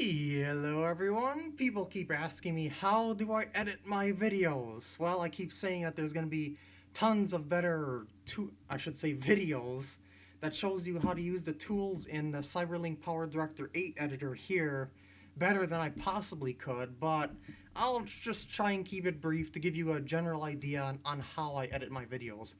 Hello everyone! People keep asking me how do I edit my videos? Well, I keep saying that there's going to be tons of better, I should say videos, that shows you how to use the tools in the Cyberlink Power Director 8 editor here better than I possibly could, but I'll just try and keep it brief to give you a general idea on, on how I edit my videos.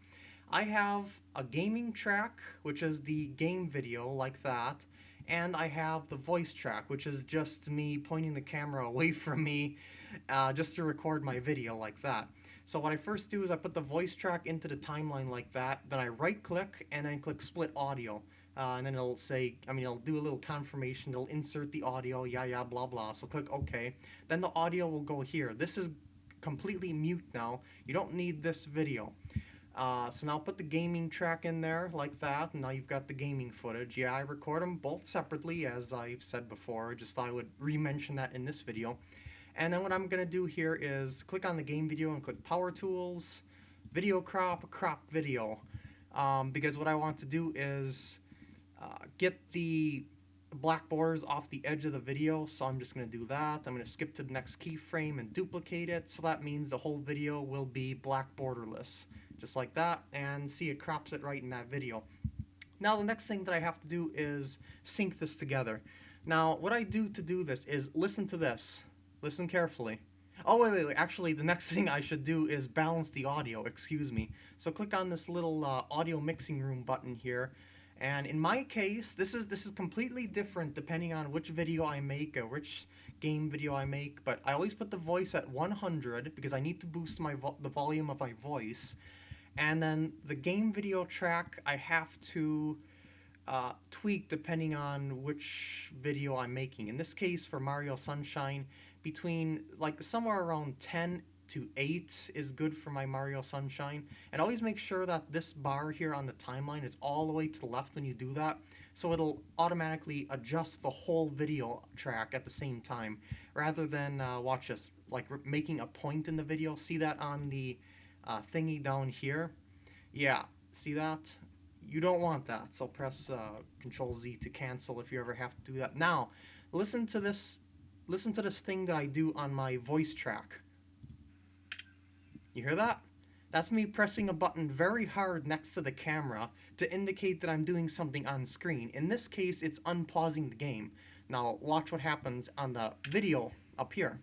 I have a gaming track, which is the game video like that, and I have the voice track, which is just me pointing the camera away from me uh, just to record my video like that. So what I first do is I put the voice track into the timeline like that, then I right click and then click split audio. Uh, and then it'll say, I mean, it'll do a little confirmation, it'll insert the audio, yeah, yeah, blah, blah. So click OK. Then the audio will go here. This is completely mute now. You don't need this video. Uh, so now put the gaming track in there like that, and now you've got the gaming footage. Yeah, I record them both separately, as I've said before, just thought I would re-mention that in this video. And then what I'm going to do here is click on the game video and click Power Tools, Video Crop, Crop Video. Um, because what I want to do is uh, get the black borders off the edge of the video, so I'm just going to do that. I'm going to skip to the next keyframe and duplicate it, so that means the whole video will be black borderless just like that, and see it crops it right in that video. Now the next thing that I have to do is sync this together. Now what I do to do this is listen to this. Listen carefully. Oh wait, wait, wait, actually the next thing I should do is balance the audio, excuse me. So click on this little uh, audio mixing room button here, and in my case, this is this is completely different depending on which video I make or which game video I make, but I always put the voice at 100 because I need to boost my vo the volume of my voice. And then the game video track I have to uh, tweak depending on which video I'm making. In this case for Mario Sunshine, between like somewhere around 10 to 8 is good for my Mario Sunshine. And always make sure that this bar here on the timeline is all the way to the left when you do that. So it'll automatically adjust the whole video track at the same time. Rather than uh, watch us like making a point in the video. See that on the uh, thingy down here. Yeah, see that? You don't want that, so press uh, Control Z to cancel if you ever have to do that. Now, listen to this. Listen to this thing that I do on my voice track. You hear that? That's me pressing a button very hard next to the camera to indicate that I'm doing something on screen. In this case, it's unpausing the game. Now, watch what happens on the video up here.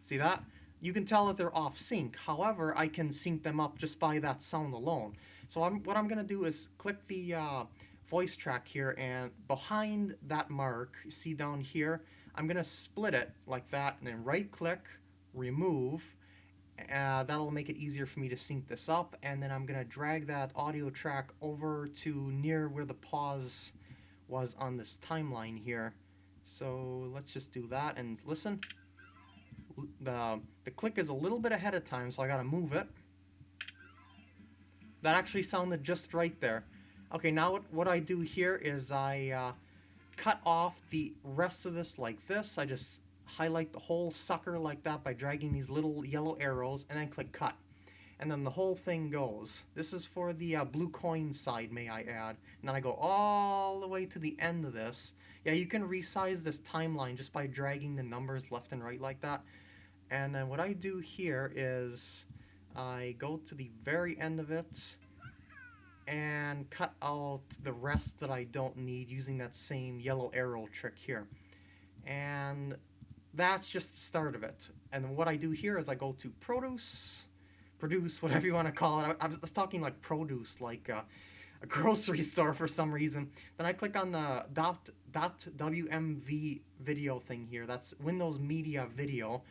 See that? You can tell that they're off sync. However, I can sync them up just by that sound alone. So I'm, what I'm going to do is click the uh, voice track here and behind that mark, see down here, I'm going to split it like that and then right click, remove. Uh, that'll make it easier for me to sync this up and then I'm going to drag that audio track over to near where the pause was on this timeline here. So let's just do that and listen the, the click is a little bit ahead of time, so I gotta move it. That actually sounded just right there. Okay, now what, what I do here is I uh, cut off the rest of this like this. I just highlight the whole sucker like that by dragging these little yellow arrows and then click cut. And then the whole thing goes. This is for the uh, blue coin side, may I add. And then I go all the way to the end of this. Yeah, you can resize this timeline just by dragging the numbers left and right like that. And then what I do here is I go to the very end of it and cut out the rest that I don't need using that same yellow arrow trick here. And that's just the start of it. And what I do here is I go to produce, produce, whatever you want to call it. I, was talking like produce, like uh, a grocery store for some reason. Then I click on the dot, dot WMV video thing here. That's Windows Media Video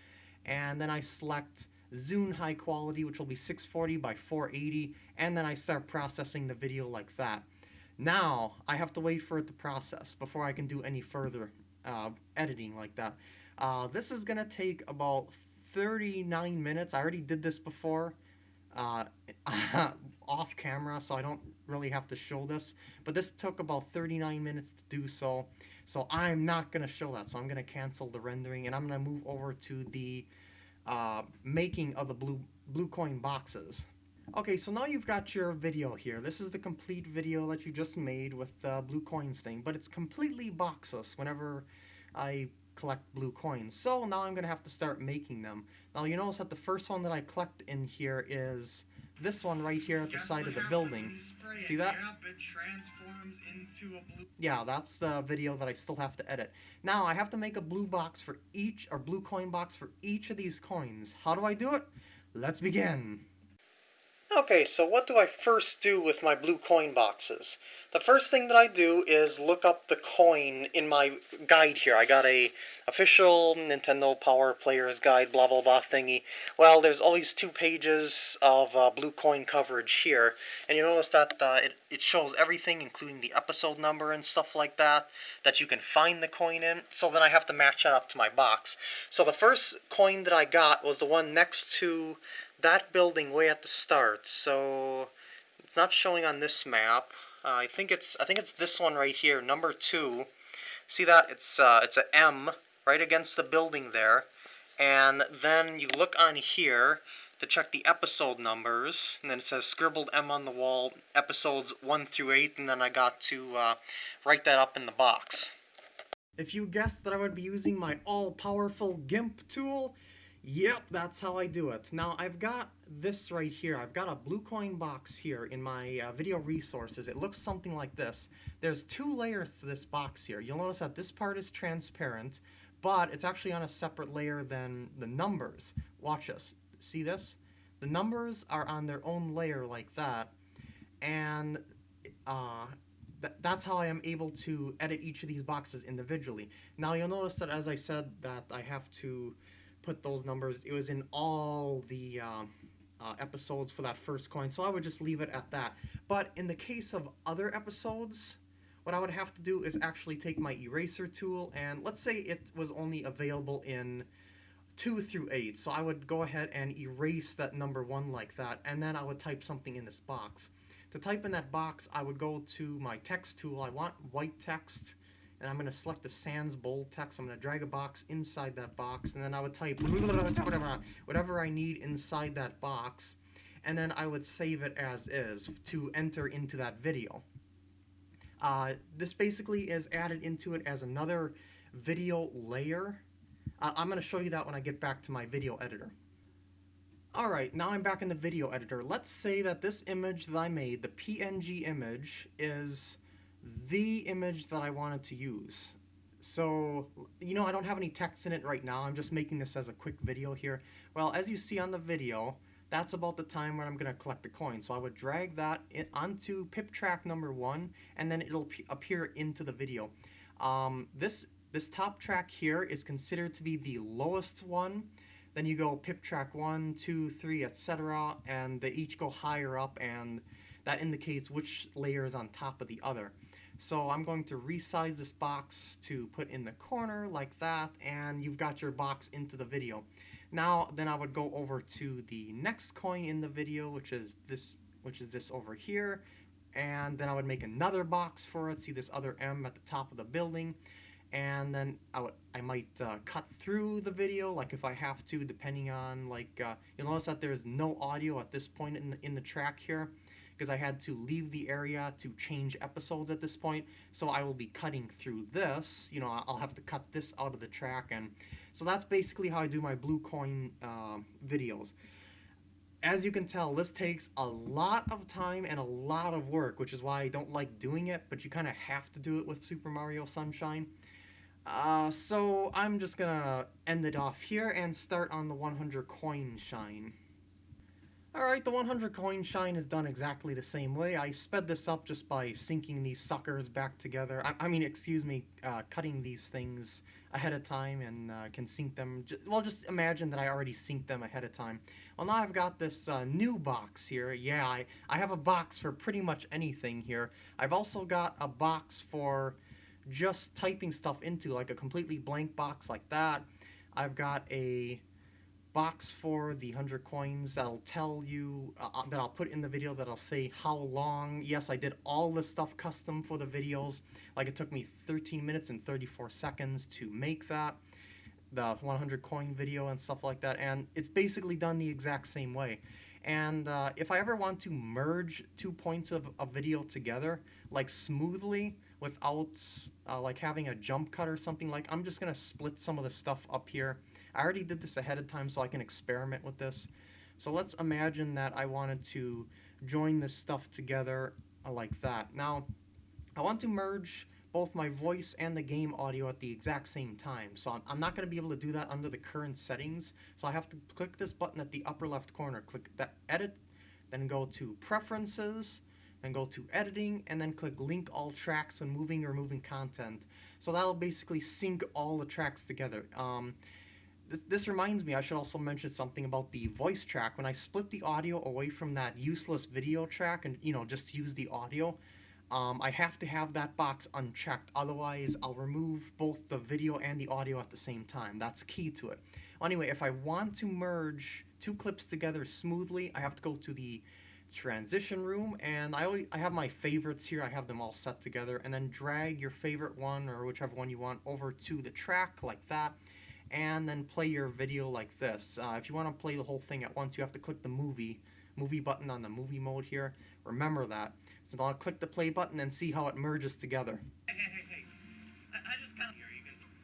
and then I select Zune high quality which will be 640 by 480 and then I start processing the video like that. Now I have to wait for it to process before I can do any further uh, editing like that. Uh, this is gonna take about 39 minutes. I already did this before uh, off camera so I don't really have to show this but this took about 39 minutes to do so so I'm not gonna show that so I'm gonna cancel the rendering and I'm gonna move over to the uh, making of the blue blue coin boxes Okay, so now you've got your video here. This is the complete video that you just made with the blue coins thing, but it's completely boxless whenever I collect blue coins. So now I'm going to have to start making them. Now you notice that the first one that I collect in here is this one right here at the side of the building. See that? Yeah, that's the video that I still have to edit. Now I have to make a blue box for each, or blue coin box for each of these coins. How do I do it? Let's begin. Okay, so what do I first do with my blue coin boxes? The first thing that I do is look up the coin in my guide here. I got a official Nintendo Power Players Guide, blah blah blah thingy. Well, there's always two pages of uh, blue coin coverage here, and you notice that uh, it, it shows everything, including the episode number and stuff like that, that you can find the coin in. So then I have to match that up to my box. So the first coin that I got was the one next to that building way at the start. So it's not showing on this map. Uh, I think it's I think it's this one right here, number two. See that? It's uh, it's a M right against the building there, and then you look on here to check the episode numbers, and then it says scribbled M on the wall, episodes one through eight, and then I got to uh, write that up in the box. If you guessed that I would be using my all-powerful GIMP tool, Yep, that's how I do it. Now, I've got this right here. I've got a blue coin box here in my uh, video resources. It looks something like this. There's two layers to this box here. You'll notice that this part is transparent, but it's actually on a separate layer than the numbers. Watch this. See this? The numbers are on their own layer like that, and uh, th that's how I am able to edit each of these boxes individually. Now, you'll notice that as I said that I have to put those numbers. It was in all the uh, uh, episodes for that first coin, so I would just leave it at that. But in the case of other episodes, what I would have to do is actually take my eraser tool, and let's say it was only available in 2 through 8, so I would go ahead and erase that number 1 like that, and then I would type something in this box. To type in that box, I would go to my text tool. I want white text, and I'm going to select the sans bold text. I'm going to drag a box inside that box, and then I would type whatever I need inside that box, and then I would save it as is to enter into that video. Uh, this basically is added into it as another video layer. Uh, I'm going to show you that when I get back to my video editor. Alright, now I'm back in the video editor. Let's say that this image that I made, the PNG image, is the image that I wanted to use. So, you know, I don't have any text in it right now. I'm just making this as a quick video here. Well, as you see on the video, that's about the time when I'm going to collect the coin. So I would drag that onto pip track number one, and then it'll appear into the video. Um, this, this top track here is considered to be the lowest one. Then you go pip track one, two, three, etc. And they each go higher up, and that indicates which layer is on top of the other. So I'm going to resize this box to put in the corner like that, and you've got your box into the video. Now, then I would go over to the next coin in the video, which is this, which is this over here, and then I would make another box for it. See this other M at the top of the building, and then I would I might uh, cut through the video, like if I have to, depending on like uh, you'll notice that there is no audio at this point in the, in the track here because I had to leave the area to change episodes at this point. So I will be cutting through this. You know, I'll have to cut this out of the track. And so that's basically how I do my blue coin uh, videos. As you can tell, this takes a lot of time and a lot of work, which is why I don't like doing it, but you kind of have to do it with Super Mario Sunshine. Uh, so I'm just gonna end it off here and start on the 100 coin shine. Alright, the 100 coin shine is done exactly the same way. I sped this up just by syncing these suckers back together. I, I mean, excuse me, uh, cutting these things ahead of time and uh, can sync them. well, just imagine that I already synced them ahead of time. Well, now I've got this uh, new box here. Yeah, I, I have a box for pretty much anything here. I've also got a box for just typing stuff into, like a completely blank box like that. I've got a box for the 100 coins that'll tell you, uh, uh, that I'll put in the video that'll say how long. Yes, I did all this stuff custom for the videos. Like it took me 13 minutes and 34 seconds to make that, the 100 coin video and stuff like that. And it's basically done the exact same way. And uh, if I ever want to merge two points of a video together, like smoothly, without uh, like having a jump cut or something, like I'm just gonna split some of the stuff up here. I already did this ahead of time so I can experiment with this. So let's imagine that I wanted to join this stuff together uh, like that. Now, I want to merge both my voice and the game audio at the exact same time. So I'm, I'm not going to be able to do that under the current settings. So I have to click this button at the upper left corner, click that edit, then go to preferences, then go to editing, and then click link all tracks when moving or moving content. So that'll basically sync all the tracks together. Um, this, reminds me, I should also mention something about the voice track. When I split the audio away from that useless video track and, you know, just use the audio, um, I have to have that box unchecked. Otherwise, I'll remove both the video and the audio at the same time. That's key to it. Anyway, if I want to merge two clips together smoothly, I have to go to the transition room and I, always, I have my favorites here I have them all set together and then drag your favorite one or whichever one you want over to the track like that and then play your video like this. Uh, if you want to play the whole thing at once, you have to click the movie movie button on the movie mode here. Remember that. So I'll click the play button and see how it merges together. Hey, hey, hey,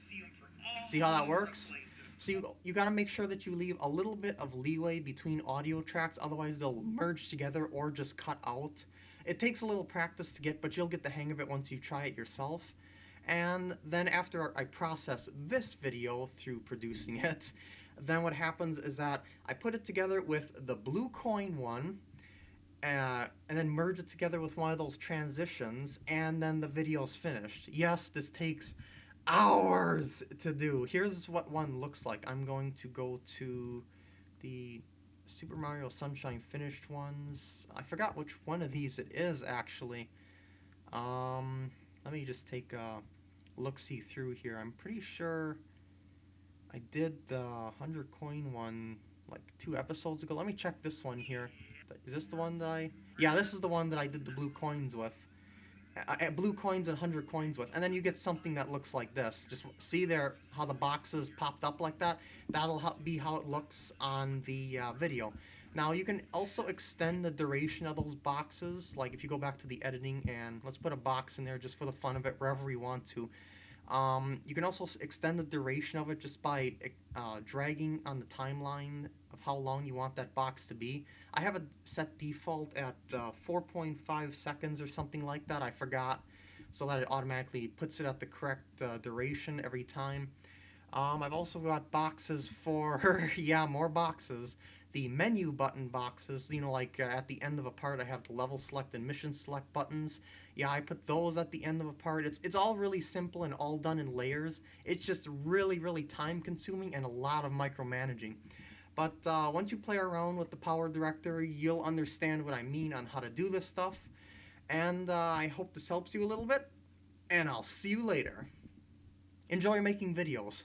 see See how that works? So you, you got to make sure that you leave a little bit of leeway between audio tracks, otherwise they'll merge together or just cut out. It takes a little practice to get, but you'll get the hang of it once you try it yourself. And then after I process this video through producing it, then what happens is that I put it together with the blue coin one, uh, and then merge it together with one of those transitions, and then the video's finished. Yes, this takes hours to do. Here's what one looks like. I'm going to go to the Super Mario Sunshine finished ones. I forgot which one of these it is actually. Um, let me just take a look-see through here. I'm pretty sure I did the 100 coin one like two episodes ago. Let me check this one here. Is this the one that I... Yeah, this is the one that I did the blue coins with. Blue coins and 100 coins with. And then you get something that looks like this. Just see there how the boxes popped up like that? That'll be how it looks on the uh, video. Now you can also extend the duration of those boxes. Like if you go back to the editing and let's put a box in there just for the fun of it, wherever you want to. Um, you can also extend the duration of it just by uh, dragging on the timeline of how long you want that box to be. I have it set default at uh, 4.5 seconds or something like that. I forgot, so that it automatically puts it at the correct uh, duration every time. Um, I've also got boxes for, yeah, more boxes. The menu button boxes, you know, like uh, at the end of a part, I have the level select and mission select buttons. Yeah, I put those at the end of a part. It's, it's all really simple and all done in layers. It's just really, really time consuming and a lot of micromanaging. But uh, once you play around with the Power Director, you'll understand what I mean on how to do this stuff. And uh, I hope this helps you a little bit. And I'll see you later. Enjoy making videos.